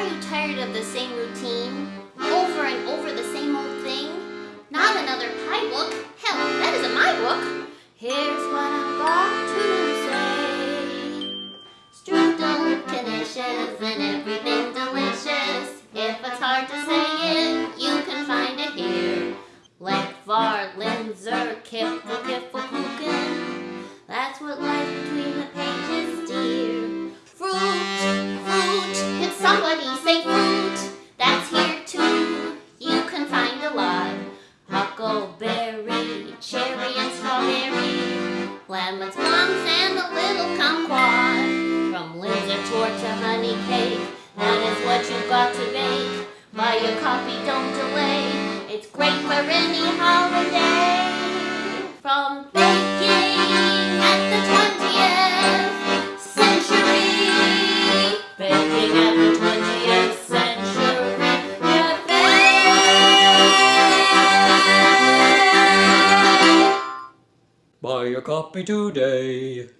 Are you tired of the same routine? Over and over the same old thing? Not another pie book? Hell, that isn't my book. Here's what I've got to say. Strudel, knishes, and everything delicious. If it's hard to say it, you can find it here. Lekvar, Linzer, Kiffle, Kiffle, Huckleberry, cherry and strawberry. Lemons, plums, and a little kumquat. From Linzer torte to honey cake. That is what you've got to bake. Buy your copy, don't delay. It's great for any holiday. From Buy a copy today.